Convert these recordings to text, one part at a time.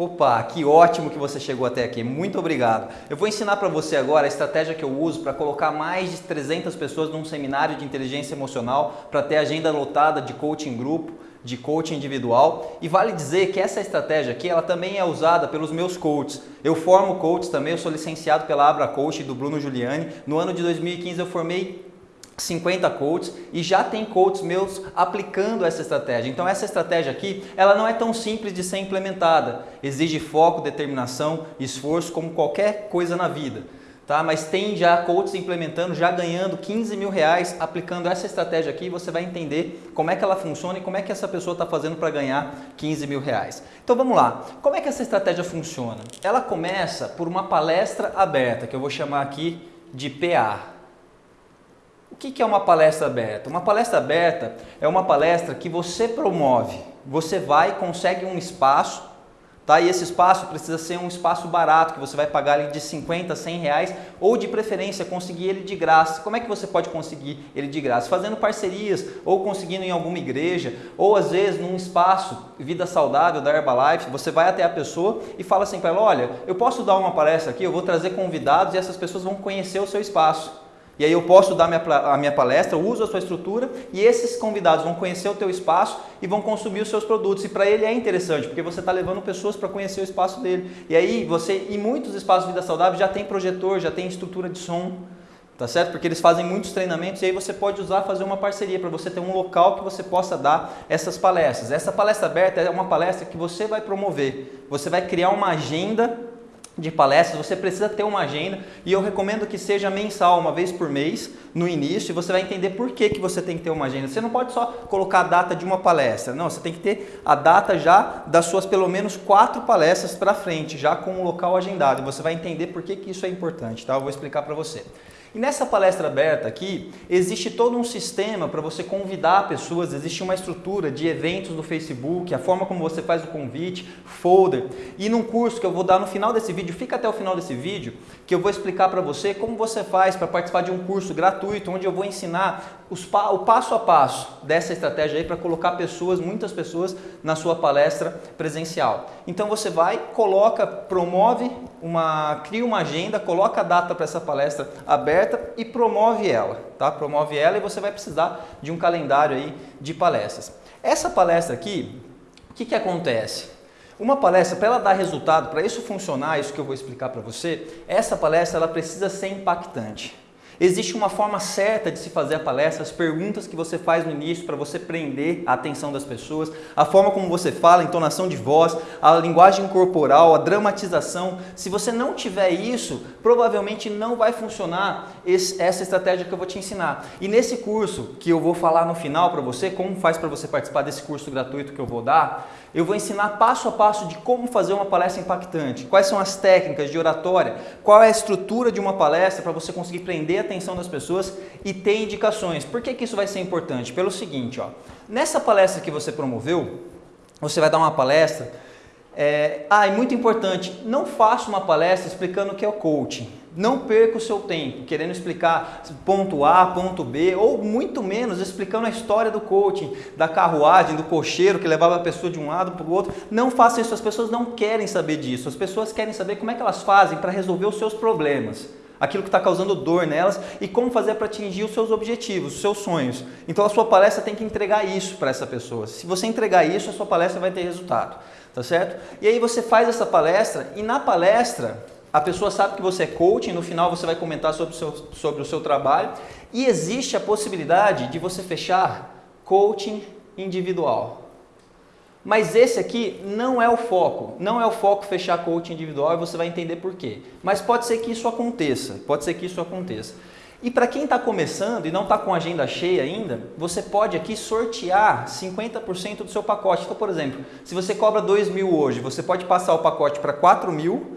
Opa, que ótimo que você chegou até aqui, muito obrigado. Eu vou ensinar para você agora a estratégia que eu uso para colocar mais de 300 pessoas num seminário de inteligência emocional, para ter agenda lotada de coaching grupo, de coaching individual. E vale dizer que essa estratégia aqui, ela também é usada pelos meus coaches. Eu formo coaches também, eu sou licenciado pela Abra Coach do Bruno Giuliani. No ano de 2015 eu formei 50 coaches e já tem coaches meus aplicando essa estratégia. Então essa estratégia aqui, ela não é tão simples de ser implementada. Exige foco, determinação, esforço como qualquer coisa na vida. Tá? Mas tem já coaches implementando, já ganhando 15 mil reais aplicando essa estratégia aqui. Você vai entender como é que ela funciona e como é que essa pessoa está fazendo para ganhar 15 mil reais. Então vamos lá. Como é que essa estratégia funciona? Ela começa por uma palestra aberta, que eu vou chamar aqui de PA. O que é uma palestra aberta? Uma palestra aberta é uma palestra que você promove. Você vai, consegue um espaço, tá? E esse espaço precisa ser um espaço barato, que você vai pagar ali de 50, 100 reais, ou de preferência conseguir ele de graça. Como é que você pode conseguir ele de graça? Fazendo parcerias, ou conseguindo em alguma igreja, ou às vezes num espaço Vida Saudável da Herbalife, você vai até a pessoa e fala assim para ela, olha, eu posso dar uma palestra aqui, eu vou trazer convidados e essas pessoas vão conhecer o seu espaço. E aí eu posso dar a minha palestra, uso a sua estrutura e esses convidados vão conhecer o teu espaço e vão consumir os seus produtos. E para ele é interessante, porque você está levando pessoas para conhecer o espaço dele. E aí você, em muitos espaços de vida saudável, já tem projetor, já tem estrutura de som, tá certo? Porque eles fazem muitos treinamentos e aí você pode usar, fazer uma parceria para você ter um local que você possa dar essas palestras. Essa palestra aberta é uma palestra que você vai promover. Você vai criar uma agenda de palestras, você precisa ter uma agenda e eu recomendo que seja mensal, uma vez por mês, no início, e você vai entender por que, que você tem que ter uma agenda. Você não pode só colocar a data de uma palestra, não, você tem que ter a data já das suas pelo menos quatro palestras para frente, já com o local agendado, você vai entender por que, que isso é importante, tá? Eu vou explicar para você. E nessa palestra aberta aqui, existe todo um sistema para você convidar pessoas, existe uma estrutura de eventos do Facebook, a forma como você faz o convite, folder. E num curso que eu vou dar no final desse vídeo, fica até o final desse vídeo, que eu vou explicar para você como você faz para participar de um curso gratuito, onde eu vou ensinar os, o passo a passo dessa estratégia aí para colocar pessoas, muitas pessoas, na sua palestra presencial. Então você vai, coloca, promove, uma, cria uma agenda, coloca a data para essa palestra aberta, aberta e promove ela, tá? Promove ela e você vai precisar de um calendário aí de palestras. Essa palestra aqui, o que, que acontece? Uma palestra, para ela dar resultado, para isso funcionar, isso que eu vou explicar para você, essa palestra ela precisa ser impactante. Existe uma forma certa de se fazer a palestra, as perguntas que você faz no início para você prender a atenção das pessoas, a forma como você fala, a entonação de voz, a linguagem corporal, a dramatização. Se você não tiver isso, provavelmente não vai funcionar esse, essa estratégia que eu vou te ensinar. E nesse curso que eu vou falar no final para você, como faz para você participar desse curso gratuito que eu vou dar, eu vou ensinar passo a passo de como fazer uma palestra impactante, quais são as técnicas de oratória, qual é a estrutura de uma palestra para você conseguir prender a atenção das pessoas e ter indicações. Por que, que isso vai ser importante? Pelo seguinte, ó, nessa palestra que você promoveu, você vai dar uma palestra, é, ah, é muito importante, não faça uma palestra explicando o que é o coaching. Não perca o seu tempo querendo explicar ponto A, ponto B, ou muito menos explicando a história do coaching, da carruagem, do cocheiro que levava a pessoa de um lado para o outro. Não faça isso, as pessoas não querem saber disso. As pessoas querem saber como é que elas fazem para resolver os seus problemas, aquilo que está causando dor nelas e como fazer para atingir os seus objetivos, os seus sonhos. Então a sua palestra tem que entregar isso para essa pessoa. Se você entregar isso, a sua palestra vai ter resultado, tá certo? E aí você faz essa palestra e na palestra a pessoa sabe que você é coaching, no final você vai comentar sobre o seu, sobre o seu trabalho e existe a possibilidade de você fechar coaching individual. Mas esse aqui não é o foco, não é o foco fechar coaching individual e você vai entender por quê. Mas pode ser que isso aconteça, pode ser que isso aconteça. E para quem está começando e não está com agenda cheia ainda, você pode aqui sortear 50% do seu pacote. Então, por exemplo, se você cobra 2 mil hoje, você pode passar o pacote para 4 mil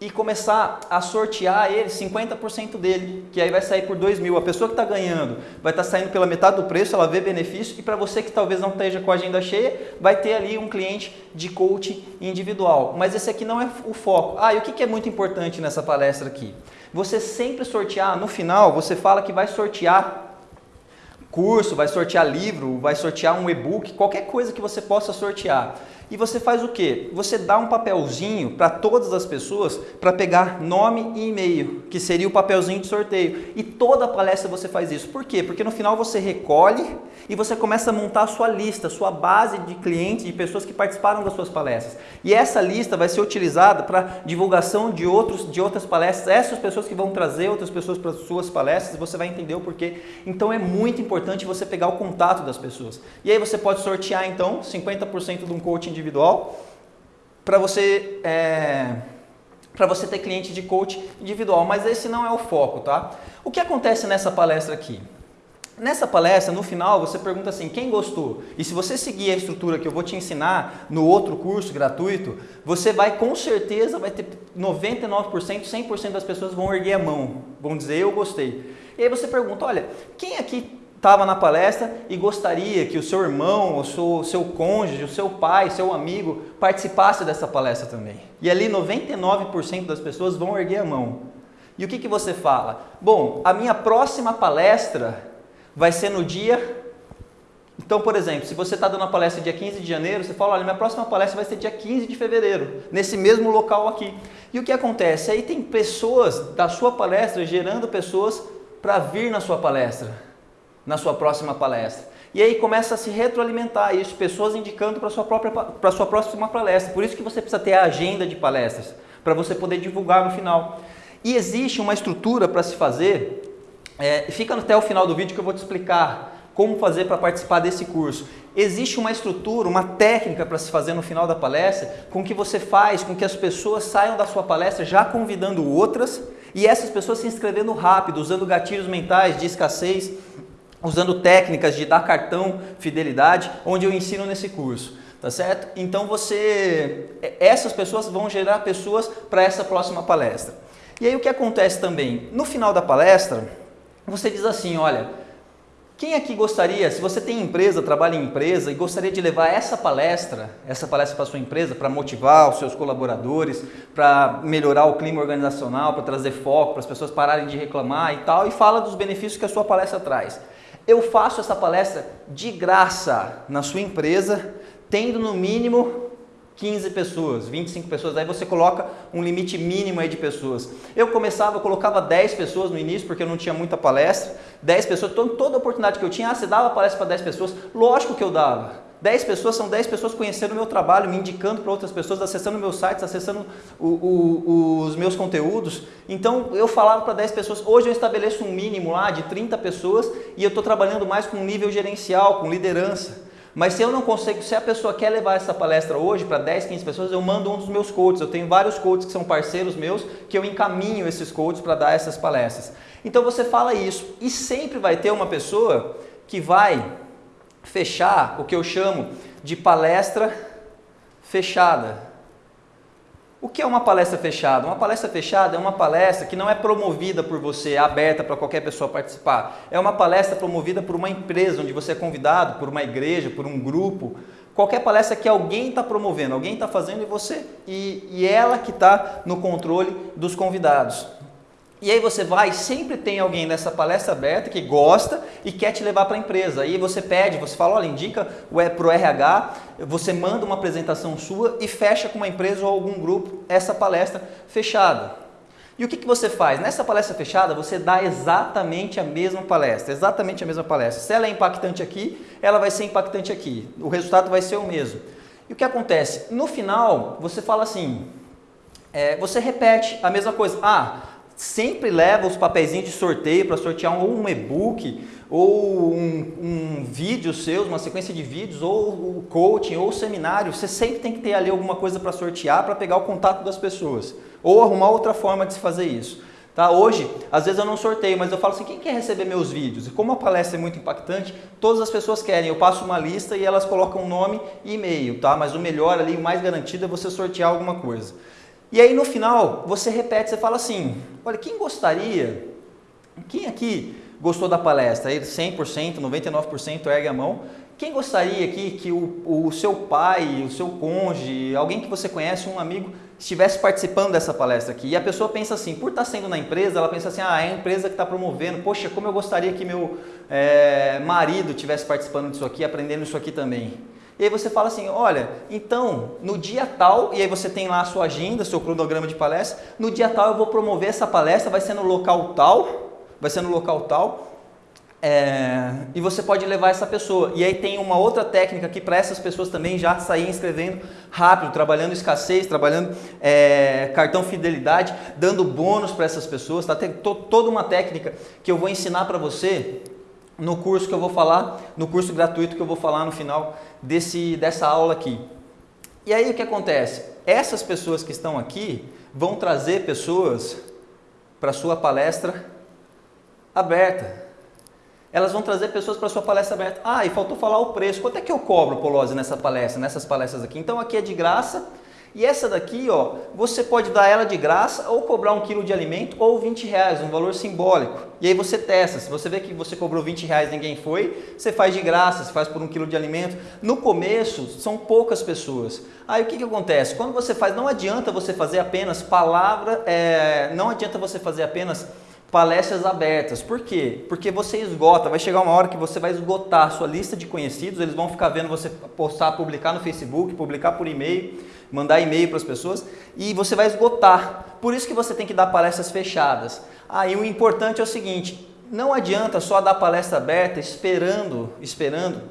e começar a sortear ele 50% dele, que aí vai sair por 2 mil. A pessoa que está ganhando vai estar tá saindo pela metade do preço, ela vê benefício, e para você que talvez não esteja com a agenda cheia, vai ter ali um cliente de coaching individual. Mas esse aqui não é o foco. Ah, e o que é muito importante nessa palestra aqui? Você sempre sortear, no final, você fala que vai sortear curso, vai sortear livro, vai sortear um e-book, qualquer coisa que você possa sortear. E você faz o quê? Você dá um papelzinho para todas as pessoas para pegar nome e e-mail, que seria o papelzinho de sorteio. E toda palestra você faz isso. Por quê? Porque no final você recolhe e você começa a montar a sua lista, sua base de clientes, de pessoas que participaram das suas palestras. E essa lista vai ser utilizada para divulgação de, outros, de outras palestras, essas pessoas que vão trazer outras pessoas para as suas palestras, você vai entender o porquê. Então é muito importante você pegar o contato das pessoas. E aí você pode sortear então 50% de um coaching individual para você é, para você ter cliente de coach individual, mas esse não é o foco, tá? O que acontece nessa palestra aqui? Nessa palestra, no final, você pergunta assim, quem gostou? E se você seguir a estrutura que eu vou te ensinar no outro curso gratuito, você vai com certeza, vai ter 99%, 100% das pessoas vão erguer a mão, vão dizer eu gostei. E aí você pergunta, olha, quem aqui estava na palestra e gostaria que o seu irmão, o seu, seu cônjuge, o seu pai, seu amigo participasse dessa palestra também. E ali 99% das pessoas vão erguer a mão. E o que, que você fala? Bom, a minha próxima palestra vai ser no dia. Então, por exemplo, se você está dando a palestra dia 15 de janeiro, você fala: olha, minha próxima palestra vai ser dia 15 de fevereiro, nesse mesmo local aqui. E o que acontece? Aí tem pessoas da sua palestra gerando pessoas para vir na sua palestra, na sua próxima palestra. E aí começa a se retroalimentar isso, pessoas indicando para a sua, própria, para sua próxima palestra. Por isso que você precisa ter a agenda de palestras, para você poder divulgar no final. E existe uma estrutura para se fazer é, fica até o final do vídeo que eu vou te explicar como fazer para participar desse curso. Existe uma estrutura, uma técnica para se fazer no final da palestra, com que você faz com que as pessoas saiam da sua palestra já convidando outras e essas pessoas se inscrevendo rápido, usando gatilhos mentais de escassez, usando técnicas de dar cartão fidelidade, onde eu ensino nesse curso. Tá certo? Então você, essas pessoas vão gerar pessoas para essa próxima palestra. E aí o que acontece também? No final da palestra, você diz assim, olha, quem aqui gostaria, se você tem empresa, trabalha em empresa e gostaria de levar essa palestra, essa palestra para sua empresa, para motivar os seus colaboradores, para melhorar o clima organizacional, para trazer foco, para as pessoas pararem de reclamar e tal, e fala dos benefícios que a sua palestra traz. Eu faço essa palestra de graça na sua empresa, tendo no mínimo 15 pessoas, 25 pessoas, aí você coloca um limite mínimo aí de pessoas. Eu começava, eu colocava 10 pessoas no início, porque eu não tinha muita palestra, 10 pessoas, toda oportunidade que eu tinha, ah, você dava palestra para 10 pessoas? Lógico que eu dava. 10 pessoas são 10 pessoas conhecendo o meu trabalho, me indicando para outras pessoas, acessando meus sites, acessando o, o, os meus conteúdos. Então eu falava para 10 pessoas, hoje eu estabeleço um mínimo lá de 30 pessoas e eu estou trabalhando mais com nível gerencial, com liderança. Mas se eu não consigo, se a pessoa quer levar essa palestra hoje para 10, 15 pessoas, eu mando um dos meus coaches. Eu tenho vários coaches que são parceiros meus, que eu encaminho esses coaches para dar essas palestras. Então você fala isso e sempre vai ter uma pessoa que vai fechar o que eu chamo de palestra fechada. O que é uma palestra fechada? Uma palestra fechada é uma palestra que não é promovida por você, aberta para qualquer pessoa participar. É uma palestra promovida por uma empresa, onde você é convidado, por uma igreja, por um grupo. Qualquer palestra que alguém está promovendo, alguém está fazendo e você. E, e ela que está no controle dos convidados. E aí você vai, sempre tem alguém nessa palestra aberta que gosta e quer te levar para a empresa. Aí você pede, você fala, olha, indica para o RH, você manda uma apresentação sua e fecha com uma empresa ou algum grupo essa palestra fechada. E o que, que você faz? Nessa palestra fechada, você dá exatamente a mesma palestra, exatamente a mesma palestra. Se ela é impactante aqui, ela vai ser impactante aqui. O resultado vai ser o mesmo. E o que acontece? No final, você fala assim, é, você repete a mesma coisa. Ah, sempre leva os papeizinhos de sorteio para sortear ou um e-book, ou um, um vídeo seu, uma sequência de vídeos, ou o coaching, ou o seminário. Você sempre tem que ter ali alguma coisa para sortear para pegar o contato das pessoas. Ou arrumar outra forma de se fazer isso. Tá? Hoje, às vezes eu não sorteio, mas eu falo assim, quem quer receber meus vídeos? E como a palestra é muito impactante, todas as pessoas querem. Eu passo uma lista e elas colocam nome e e-mail, tá? Mas o melhor ali, o mais garantido é você sortear alguma coisa. E aí no final você repete, você fala assim, olha, quem gostaria, quem aqui gostou da palestra? Aí 100%, 99% ergue a mão. Quem gostaria aqui que o, o seu pai, o seu cônjuge, alguém que você conhece, um amigo, estivesse participando dessa palestra aqui? E a pessoa pensa assim, por estar sendo na empresa, ela pensa assim, ah, é a empresa que está promovendo, poxa, como eu gostaria que meu é, marido estivesse participando disso aqui, aprendendo isso aqui também. E aí você fala assim, olha, então, no dia tal, e aí você tem lá a sua agenda, seu cronograma de palestra, no dia tal eu vou promover essa palestra, vai ser no local tal, vai ser no local tal, é, e você pode levar essa pessoa. E aí tem uma outra técnica aqui para essas pessoas também já saírem escrevendo rápido, trabalhando escassez, trabalhando é, cartão fidelidade, dando bônus para essas pessoas. Tá? Tem to, toda uma técnica que eu vou ensinar para você no curso que eu vou falar, no curso gratuito que eu vou falar no final desse, dessa aula aqui. E aí o que acontece? Essas pessoas que estão aqui vão trazer pessoas para sua palestra aberta. Elas vão trazer pessoas para sua palestra aberta. Ah, e faltou falar o preço. Quanto é que eu cobro, Polose, nessa palestra, nessas palestras aqui? Então aqui é de graça. E essa daqui, ó, você pode dar ela de graça ou cobrar um quilo de alimento ou 20 reais, um valor simbólico. E aí você testa. Se você vê que você cobrou 20 reais ninguém foi, você faz de graça, você faz por um quilo de alimento. No começo, são poucas pessoas. Aí o que, que acontece? Quando você faz, não adianta você fazer apenas palavra, é, não adianta você fazer apenas palestras abertas. Por quê? Porque você esgota, vai chegar uma hora que você vai esgotar a sua lista de conhecidos, eles vão ficar vendo você postar, publicar no Facebook, publicar por e-mail, mandar e-mail para as pessoas e você vai esgotar. Por isso que você tem que dar palestras fechadas. Aí ah, o importante é o seguinte, não adianta só dar palestra aberta esperando, esperando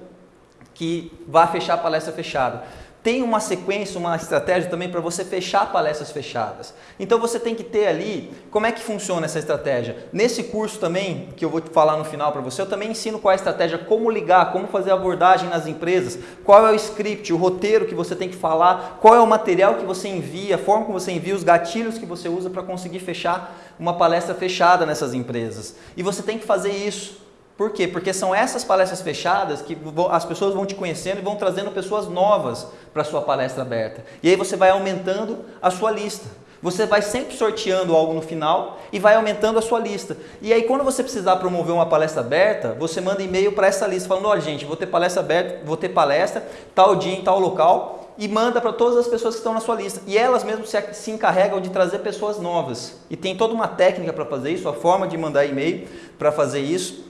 que vá fechar a palestra fechada tem uma sequência, uma estratégia também para você fechar palestras fechadas. Então você tem que ter ali, como é que funciona essa estratégia? Nesse curso também, que eu vou te falar no final para você, eu também ensino qual é a estratégia, como ligar, como fazer abordagem nas empresas, qual é o script, o roteiro que você tem que falar, qual é o material que você envia, a forma como você envia, os gatilhos que você usa para conseguir fechar uma palestra fechada nessas empresas. E você tem que fazer isso. Por quê? Porque são essas palestras fechadas que as pessoas vão te conhecendo e vão trazendo pessoas novas para a sua palestra aberta. E aí você vai aumentando a sua lista. Você vai sempre sorteando algo no final e vai aumentando a sua lista. E aí quando você precisar promover uma palestra aberta, você manda e-mail para essa lista falando, olha gente, vou ter palestra aberta, vou ter palestra, tal dia em tal local, e manda para todas as pessoas que estão na sua lista. E elas mesmas se, se encarregam de trazer pessoas novas. E tem toda uma técnica para fazer isso, a forma de mandar e-mail para fazer isso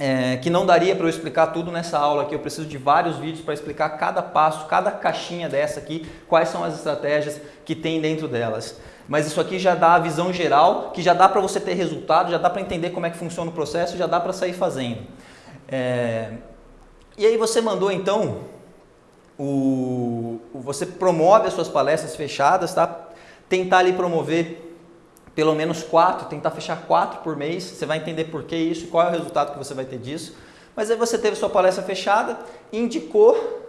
é, que não daria para eu explicar tudo nessa aula aqui. Eu preciso de vários vídeos para explicar cada passo, cada caixinha dessa aqui, quais são as estratégias que tem dentro delas. Mas isso aqui já dá a visão geral, que já dá para você ter resultado, já dá para entender como é que funciona o processo, já dá para sair fazendo. É... E aí você mandou então, o... você promove as suas palestras fechadas, tá? Tentar ali promover pelo menos quatro, tentar fechar quatro por mês, você vai entender por que isso, qual é o resultado que você vai ter disso. Mas aí você teve sua palestra fechada, indicou,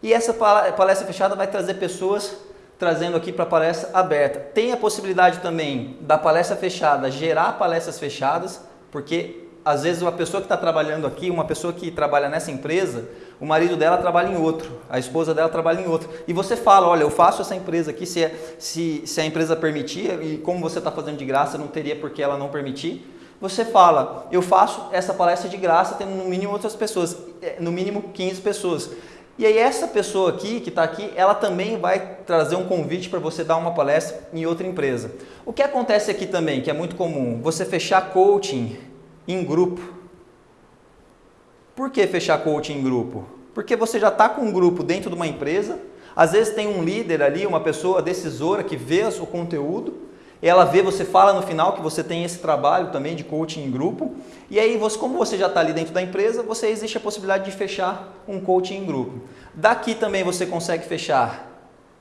e essa palestra fechada vai trazer pessoas trazendo aqui para a palestra aberta. Tem a possibilidade também da palestra fechada gerar palestras fechadas, porque às vezes uma pessoa que está trabalhando aqui, uma pessoa que trabalha nessa empresa, o marido dela trabalha em outro, a esposa dela trabalha em outro. E você fala, olha, eu faço essa empresa aqui, se, é, se, se a empresa permitir, e como você está fazendo de graça, não teria por que ela não permitir. Você fala, eu faço essa palestra de graça, tendo no mínimo outras pessoas, é, no mínimo 15 pessoas. E aí essa pessoa aqui, que está aqui, ela também vai trazer um convite para você dar uma palestra em outra empresa. O que acontece aqui também, que é muito comum, você fechar coaching em grupo. Por que fechar coaching em grupo? Porque você já está com um grupo dentro de uma empresa, às vezes tem um líder ali, uma pessoa decisora que vê o conteúdo, ela vê, você fala no final que você tem esse trabalho também de coaching em grupo, e aí você, como você já está ali dentro da empresa, você existe a possibilidade de fechar um coaching em grupo. Daqui também você consegue fechar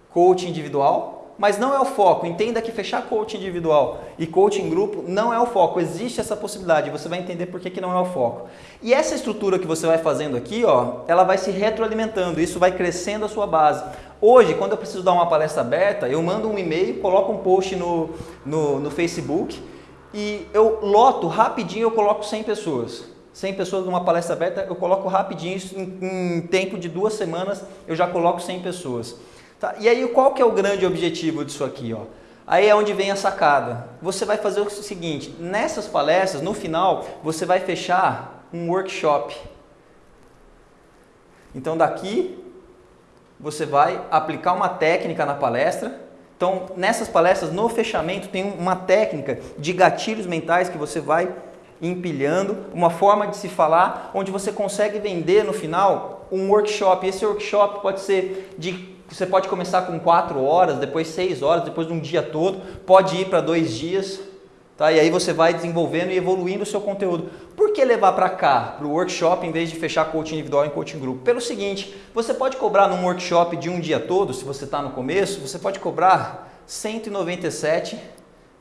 coaching individual, mas não é o foco. Entenda que fechar coaching individual e coaching grupo não é o foco. Existe essa possibilidade, você vai entender por que, que não é o foco. E essa estrutura que você vai fazendo aqui, ó, ela vai se retroalimentando, isso vai crescendo a sua base. Hoje, quando eu preciso dar uma palestra aberta, eu mando um e-mail, coloco um post no, no, no Facebook e eu loto rapidinho, eu coloco 100 pessoas. 100 pessoas numa palestra aberta, eu coloco rapidinho, em, em tempo de duas semanas, eu já coloco 100 pessoas. Tá? E aí qual que é o grande objetivo disso aqui? Ó? Aí é onde vem a sacada. Você vai fazer o seguinte, nessas palestras, no final, você vai fechar um workshop. Então daqui você vai aplicar uma técnica na palestra. Então nessas palestras, no fechamento, tem uma técnica de gatilhos mentais que você vai empilhando, uma forma de se falar, onde você consegue vender no final um workshop. Esse workshop pode ser de você pode começar com 4 horas, depois 6 horas, depois de um dia todo, pode ir para dois dias, tá? E aí você vai desenvolvendo e evoluindo o seu conteúdo. Por que levar para cá, para o workshop, em vez de fechar coaching individual em coaching grupo? Pelo seguinte, você pode cobrar num workshop de um dia todo, se você está no começo, você pode cobrar 197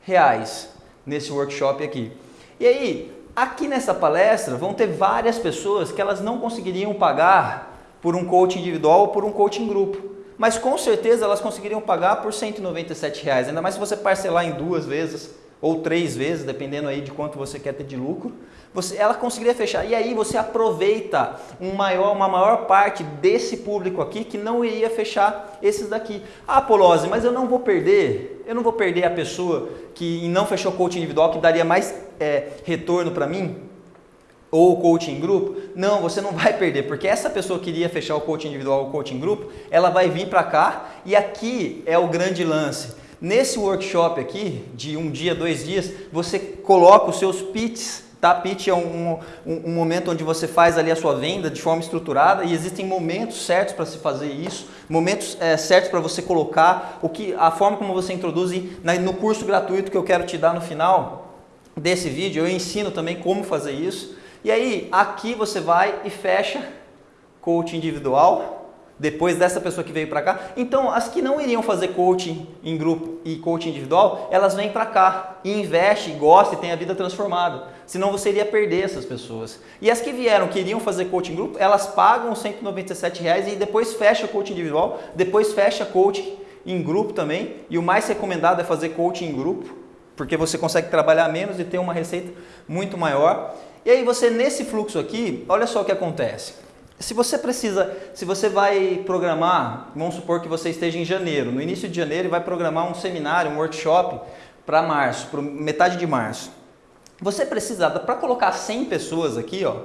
reais nesse workshop aqui. E aí, aqui nessa palestra vão ter várias pessoas que elas não conseguiriam pagar por um coaching individual ou por um coaching grupo. Mas com certeza elas conseguiriam pagar por 197 reais, ainda mais se você parcelar em duas vezes ou três vezes, dependendo aí de quanto você quer ter de lucro, você, ela conseguiria fechar. E aí você aproveita um maior, uma maior parte desse público aqui que não iria fechar esses daqui. Ah, Polose, mas eu não vou perder, eu não vou perder a pessoa que não fechou coaching individual, que daria mais é, retorno para mim? Ou coaching em grupo, não, você não vai perder, porque essa pessoa que iria fechar o coaching individual ou coaching em grupo, ela vai vir para cá e aqui é o grande lance. Nesse workshop aqui, de um dia, dois dias, você coloca os seus pitches Tá? Pitch é um, um, um, momento onde você faz ali a sua venda de forma estruturada e existem momentos certos para se fazer isso, momentos é, certos para você colocar o que, a forma como você introduz no curso gratuito que eu quero te dar no final desse vídeo, eu ensino também como fazer isso. E aí, aqui você vai e fecha coach individual, depois dessa pessoa que veio para cá. Então, as que não iriam fazer coaching em grupo e coaching individual, elas vêm para cá e investem, gostam e têm a vida transformada. Senão você iria perder essas pessoas. E as que vieram, que iriam fazer coaching em grupo, elas pagam 197 reais e depois fecha coaching individual, depois fecha coaching em grupo também. E o mais recomendado é fazer coaching em grupo, porque você consegue trabalhar menos e ter uma receita muito maior. E aí você, nesse fluxo aqui, olha só o que acontece. Se você precisa, se você vai programar, vamos supor que você esteja em janeiro, no início de janeiro vai programar um seminário, um workshop para março, para metade de março. Você precisa, para colocar 100 pessoas aqui, ó,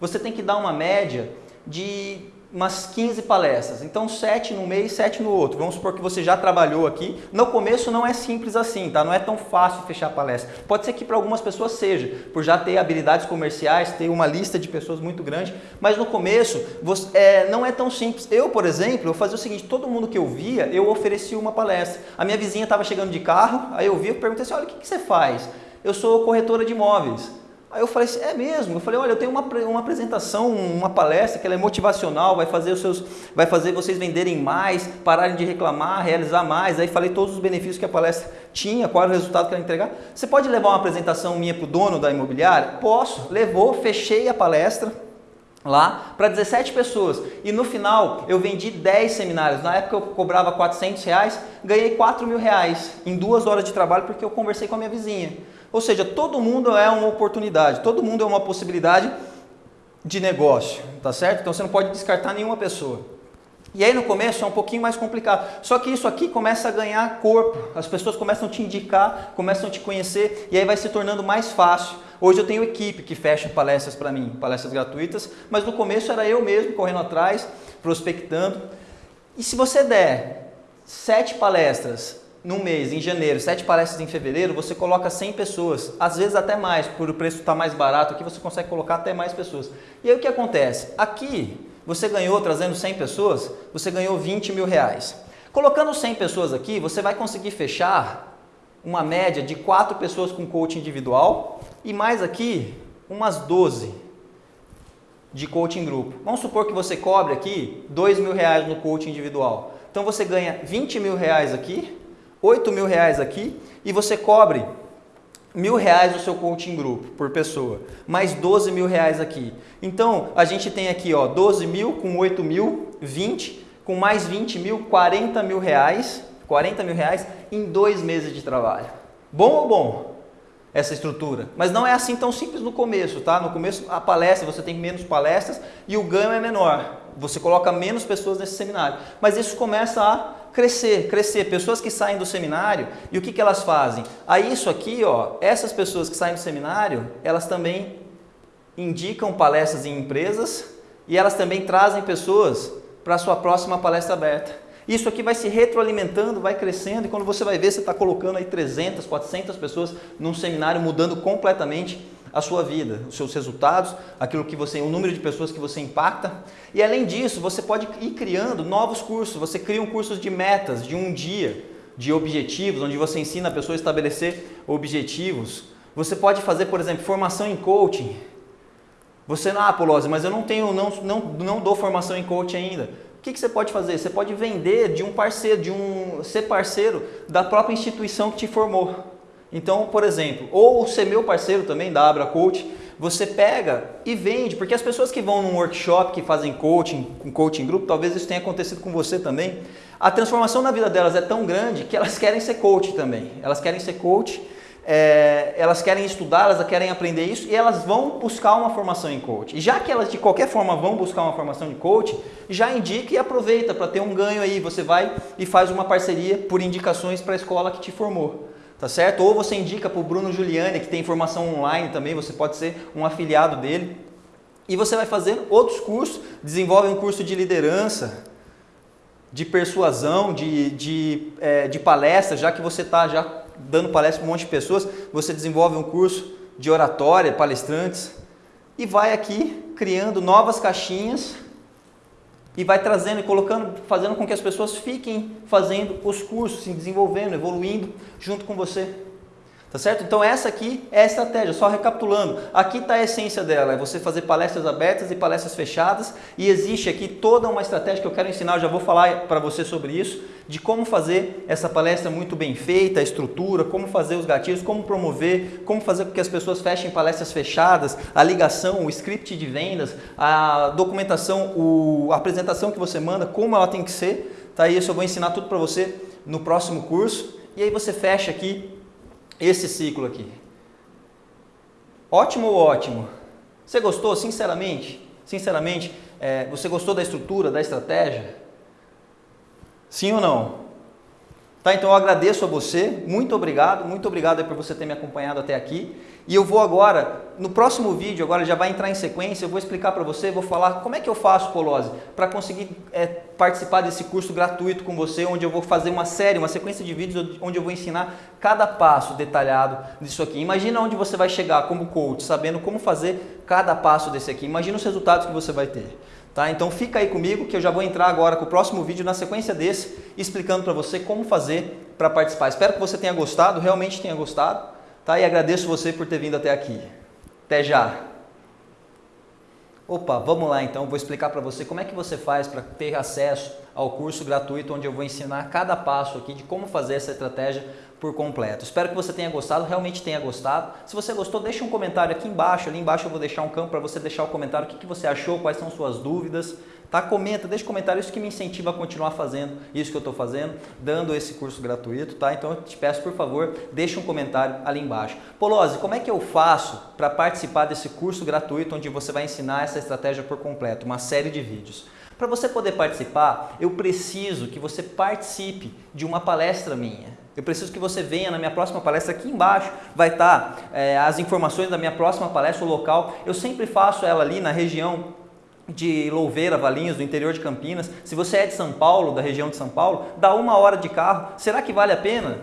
você tem que dar uma média de umas 15 palestras. Então, 7 no mês, 7 no outro. Vamos supor que você já trabalhou aqui. No começo não é simples assim, tá? Não é tão fácil fechar a palestra. Pode ser que para algumas pessoas seja, por já ter habilidades comerciais, ter uma lista de pessoas muito grande, mas no começo você, é, não é tão simples. Eu, por exemplo, eu fazia o seguinte, todo mundo que eu via, eu oferecia uma palestra. A minha vizinha estava chegando de carro, aí eu vi, eu perguntei assim, olha, o que, que você faz? Eu sou corretora de imóveis. Aí eu falei assim, é mesmo? Eu falei, olha, eu tenho uma, uma apresentação, uma palestra que ela é motivacional, vai fazer, os seus, vai fazer vocês venderem mais, pararem de reclamar, realizar mais. Aí falei todos os benefícios que a palestra tinha, qual era o resultado que ela entregar. Você pode levar uma apresentação minha para o dono da imobiliária? Posso. Levou, fechei a palestra lá para 17 pessoas e no final eu vendi 10 seminários na época eu cobrava 400 reais ganhei 4 mil reais em duas horas de trabalho porque eu conversei com a minha vizinha ou seja, todo mundo é uma oportunidade, todo mundo é uma possibilidade de negócio, tá certo? Então você não pode descartar nenhuma pessoa. E aí no começo é um pouquinho mais complicado. Só que isso aqui começa a ganhar corpo. As pessoas começam a te indicar, começam a te conhecer e aí vai se tornando mais fácil. Hoje eu tenho equipe que fecha palestras para mim, palestras gratuitas, mas no começo era eu mesmo correndo atrás, prospectando. E se você der sete palestras num mês, em janeiro, sete palestras em fevereiro, você coloca 100 pessoas, às vezes até mais, por o preço estar tá mais barato, aqui você consegue colocar até mais pessoas. E aí o que acontece? Aqui, você ganhou, trazendo 100 pessoas, você ganhou 20 mil reais. Colocando 100 pessoas aqui, você vai conseguir fechar uma média de 4 pessoas com coaching individual e mais aqui, umas 12 de coaching grupo. Vamos supor que você cobre aqui 2 mil reais no coaching individual. Então você ganha 20 mil reais aqui, 8 mil reais aqui e você cobre mil reais no seu coaching grupo por pessoa, mais 12 mil reais aqui. Então, a gente tem aqui ó, 12 mil com 8 mil, 20, com mais 20 mil, 40 mil reais, 40 mil reais em dois meses de trabalho. Bom ou bom? Essa estrutura. Mas não é assim tão simples no começo, tá? No começo, a palestra, você tem menos palestras e o ganho é menor. Você coloca menos pessoas nesse seminário. Mas isso começa a crescer, crescer. Pessoas que saem do seminário e o que, que elas fazem? Aí isso aqui, ó, essas pessoas que saem do seminário, elas também indicam palestras em empresas e elas também trazem pessoas para a sua próxima palestra aberta. Isso aqui vai se retroalimentando, vai crescendo e quando você vai ver, você está colocando aí 300, 400 pessoas num seminário, mudando completamente a sua vida, os seus resultados, aquilo que você, o número de pessoas que você impacta. E além disso, você pode ir criando novos cursos. Você cria um curso de metas, de um dia, de objetivos, onde você ensina a pessoa a estabelecer objetivos. Você pode fazer, por exemplo, formação em coaching. Você ah, Polose, mas eu não tenho, não, não, não dou formação em coaching ainda. O que, que, você pode fazer? Você pode vender de um parceiro, de um ser parceiro da própria instituição que te formou. Então, por exemplo, ou ser meu parceiro também da Abra Coach, você pega e vende, porque as pessoas que vão num workshop, que fazem coaching, com coaching grupo, talvez isso tenha acontecido com você também. A transformação na vida delas é tão grande que elas querem ser coach também. Elas querem ser coach é, elas querem estudar, elas querem aprender isso e elas vão buscar uma formação em coach. E já que elas de qualquer forma vão buscar uma formação de coach, já indica e aproveita para ter um ganho aí. Você vai e faz uma parceria por indicações para a escola que te formou. Tá certo? Ou você indica para o Bruno Giuliani, que tem formação online também, você pode ser um afiliado dele. E você vai fazer outros cursos, desenvolve um curso de liderança, de persuasão, de, de, é, de palestra, já que você está já dando palestra para um monte de pessoas, você desenvolve um curso de oratória, palestrantes, e vai aqui criando novas caixinhas e vai trazendo e colocando, fazendo com que as pessoas fiquem fazendo os cursos, se desenvolvendo, evoluindo junto com você. Tá certo? Então essa aqui é a estratégia, só recapitulando. Aqui está a essência dela, é você fazer palestras abertas e palestras fechadas e existe aqui toda uma estratégia que eu quero ensinar, eu já vou falar para você sobre isso, de como fazer essa palestra muito bem feita, a estrutura, como fazer os gatilhos, como promover, como fazer com que as pessoas fechem palestras fechadas, a ligação, o script de vendas, a documentação, o, a apresentação que você manda, como ela tem que ser. Tá? Isso eu vou ensinar tudo para você no próximo curso. E aí você fecha aqui esse ciclo aqui. Ótimo ou ótimo? Você gostou, sinceramente? Sinceramente, é, você gostou da estrutura, da estratégia? Sim ou não? Tá, então eu agradeço a você, muito obrigado, muito obrigado por você ter me acompanhado até aqui. E eu vou agora, no próximo vídeo, agora já vai entrar em sequência, eu vou explicar para você, vou falar como é que eu faço, Polose, para conseguir é, participar desse curso gratuito com você, onde eu vou fazer uma série, uma sequência de vídeos onde eu vou ensinar cada passo detalhado disso aqui. Imagina onde você vai chegar como coach, sabendo como fazer cada passo desse aqui. Imagina os resultados que você vai ter. Tá? Então fica aí comigo que eu já vou entrar agora com o próximo vídeo na sequência desse, explicando para você como fazer para participar. Espero que você tenha gostado, realmente tenha gostado, tá? E agradeço você por ter vindo até aqui. Até já! Opa, vamos lá então, vou explicar para você como é que você faz para ter acesso ao curso gratuito onde eu vou ensinar cada passo aqui de como fazer essa estratégia por completo. Espero que você tenha gostado, realmente tenha gostado. Se você gostou, deixa um comentário aqui embaixo. Ali embaixo eu vou deixar um campo para você deixar o comentário, o que, que você achou, quais são suas dúvidas. Tá? Comenta, deixa um comentário, isso que me incentiva a continuar fazendo isso que eu estou fazendo, dando esse curso gratuito, tá? Então eu te peço, por favor, deixa um comentário ali embaixo. Polose, como é que eu faço para participar desse curso gratuito onde você vai ensinar essa estratégia por completo, uma série de vídeos? Para você poder participar, eu preciso que você participe de uma palestra minha. Eu preciso que você venha na minha próxima palestra. Aqui embaixo vai estar é, as informações da minha próxima palestra, o local. Eu sempre faço ela ali na região de Louveira, Valinhos, do interior de Campinas. Se você é de São Paulo, da região de São Paulo, dá uma hora de carro. Será que vale a pena?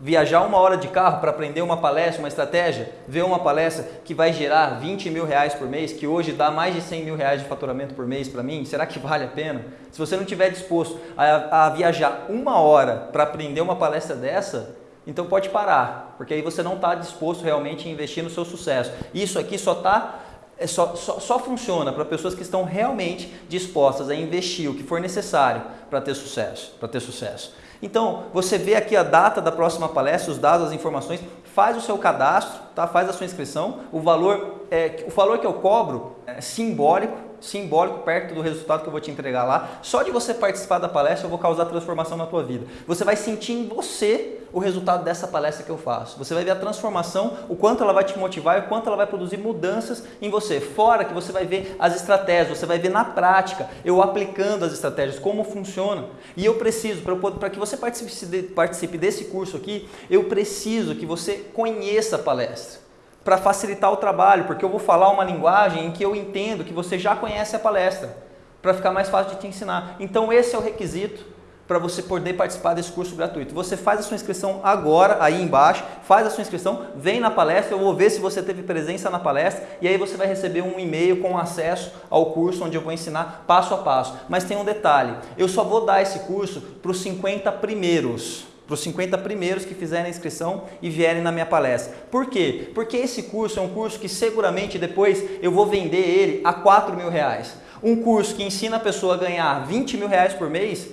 viajar uma hora de carro para aprender uma palestra, uma estratégia, ver uma palestra que vai gerar 20 mil reais por mês, que hoje dá mais de 100 mil reais de faturamento por mês para mim, será que vale a pena? Se você não estiver disposto a, a viajar uma hora para aprender uma palestra dessa, então pode parar, porque aí você não está disposto realmente a investir no seu sucesso. Isso aqui só está é só, só, só, funciona para pessoas que estão realmente dispostas a investir o que for necessário para ter sucesso, para ter sucesso. Então, você vê aqui a data da próxima palestra, os dados, as informações, faz o seu cadastro, tá? faz a sua inscrição. O valor, é, o valor que eu cobro é simbólico, simbólico perto do resultado que eu vou te entregar lá. Só de você participar da palestra eu vou causar transformação na tua vida. Você vai sentir em você o resultado dessa palestra que eu faço. Você vai ver a transformação, o quanto ela vai te motivar e o quanto ela vai produzir mudanças em você. Fora que você vai ver as estratégias, você vai ver na prática, eu aplicando as estratégias, como funciona. E eu preciso, para que você participe, participe desse curso aqui, eu preciso que você conheça a palestra para facilitar o trabalho, porque eu vou falar uma linguagem em que eu entendo que você já conhece a palestra, para ficar mais fácil de te ensinar. Então esse é o requisito para você poder participar desse curso gratuito. Você faz a sua inscrição agora, aí embaixo, faz a sua inscrição, vem na palestra, eu vou ver se você teve presença na palestra e aí você vai receber um e-mail com acesso ao curso onde eu vou ensinar passo a passo. Mas tem um detalhe, eu só vou dar esse curso para os 50 primeiros para os 50 primeiros que fizerem a inscrição e vierem na minha palestra. Por quê? Porque esse curso é um curso que seguramente depois eu vou vender ele a 4 mil reais. Um curso que ensina a pessoa a ganhar 20 mil reais por mês,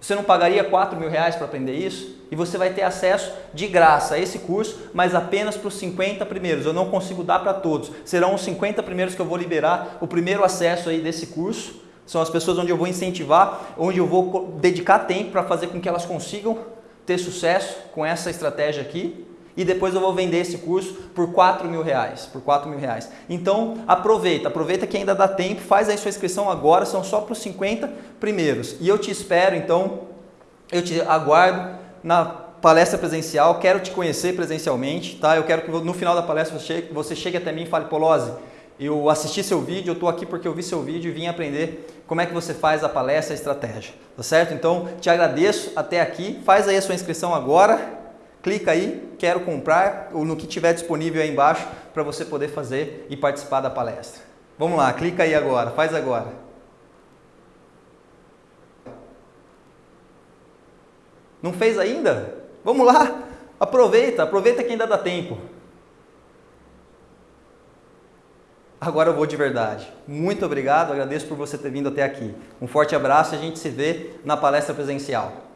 você não pagaria 4 mil reais para aprender isso? E você vai ter acesso de graça a esse curso, mas apenas para os 50 primeiros. Eu não consigo dar para todos. Serão os 50 primeiros que eu vou liberar o primeiro acesso aí desse curso. São as pessoas onde eu vou incentivar, onde eu vou dedicar tempo para fazer com que elas consigam ter sucesso com essa estratégia aqui e depois eu vou vender esse curso por 4 mil reais, por 4 mil reais. Então aproveita, aproveita que ainda dá tempo, faz aí sua inscrição agora, são só para os 50 primeiros. E eu te espero, então, eu te aguardo na palestra presencial, quero te conhecer presencialmente, tá? Eu quero que no final da palestra você chegue, você chegue até mim e fale, Polozzi, eu assisti seu vídeo, eu estou aqui porque eu vi seu vídeo e vim aprender como é que você faz a palestra, a estratégia, tá certo? Então, te agradeço até aqui, faz aí a sua inscrição agora, clica aí, quero comprar, ou no que tiver disponível aí embaixo para você poder fazer e participar da palestra. Vamos lá, clica aí agora, faz agora. Não fez ainda? Vamos lá, aproveita, aproveita que ainda dá tempo. Agora eu vou de verdade. Muito obrigado, agradeço por você ter vindo até aqui. Um forte abraço e a gente se vê na palestra presencial.